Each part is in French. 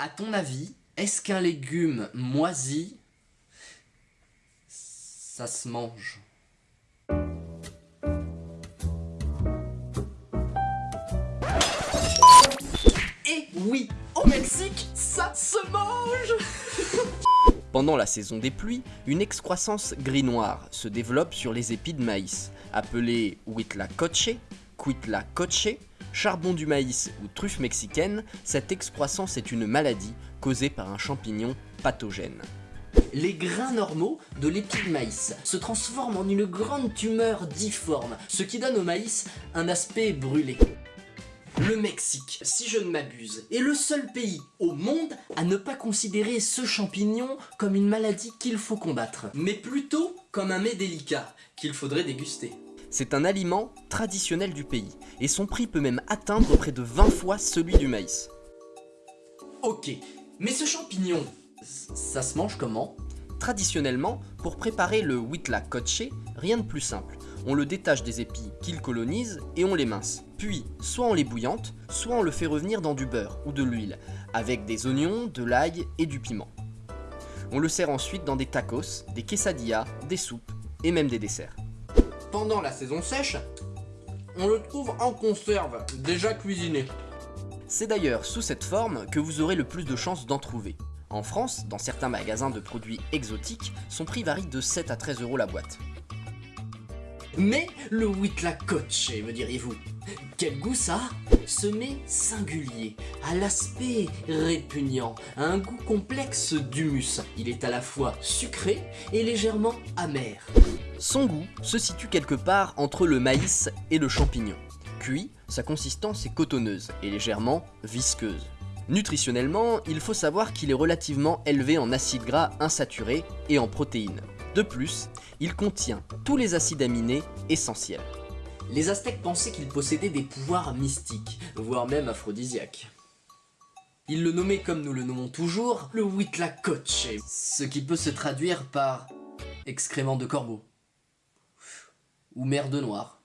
À ton avis, est-ce qu'un légume moisi, ça se mange? Et oui, au Mexique, ça se mange! Pendant la saison des pluies, une excroissance gris-noir se développe sur les épis de maïs, appelée huitlacoche, cuitlacoche, charbon du maïs ou truffe mexicaine, cette excroissance est une maladie causée par un champignon pathogène. Les grains normaux de l'épi de maïs se transforment en une grande tumeur difforme, ce qui donne au maïs un aspect brûlé. Le Mexique, si je ne m'abuse, est le seul pays au monde à ne pas considérer ce champignon comme une maladie qu'il faut combattre, mais plutôt comme un mets délicat qu'il faudrait déguster. C'est un aliment traditionnel du pays, et son prix peut même atteindre près de 20 fois celui du maïs. Ok, mais ce champignon, ça se mange comment? Traditionnellement, pour préparer le huitlacoche, rien de plus simple. On le détache des épis qu'il colonise et on les mince. Puis, soit on les bouillante, soit on le fait revenir dans du beurre ou de l'huile, avec des oignons, de l'ail et du piment. On le sert ensuite dans des tacos, des quesadillas, des soupes et même des desserts. Pendant la saison sèche, on le trouve en conserve, déjà cuisiné. C'est d'ailleurs sous cette forme que vous aurez le plus de chances d'en trouver. En France, dans certains magasins de produits exotiques, son prix varie de 7 à 13 euros la boîte. Mais le Huitlacoche, me diriez-vous? Quel goût ça Ce mets singulier, à l'aspect répugnant, à un goût complexe d'humus. Il est à la fois sucré et légèrement amer. Son goût se situe quelque part entre le maïs et le champignon. Cuit, sa consistance est cotonneuse et légèrement visqueuse. Nutritionnellement, il faut savoir qu'il est relativement élevé en acides gras insaturés et en protéines. De plus, il contient tous les acides aminés essentiels. Les Aztèques pensaient qu'il possédait des pouvoirs mystiques, voire même aphrodisiaques. Ils le nommaient comme nous le nommons toujours, le Huitlacoche, ce qui peut se traduire par excrément de corbeau, ou mer de noir,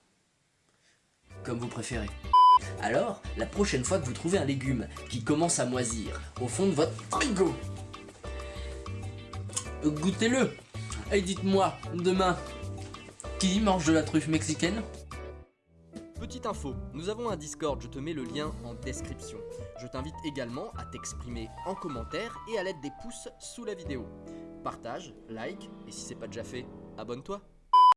comme vous préférez. Alors, la prochaine fois que vous trouvez un légume qui commence à moisir au fond de votre frigo, goûtez-le et dites-moi, demain, qui mange de la truffe mexicaine? Petite info, nous avons un Discord, je te mets le lien en description. Je t'invite également à t'exprimer en commentaire et à l'aide des pouces sous la vidéo. Partage, like, et si c'est pas déjà fait, abonne-toi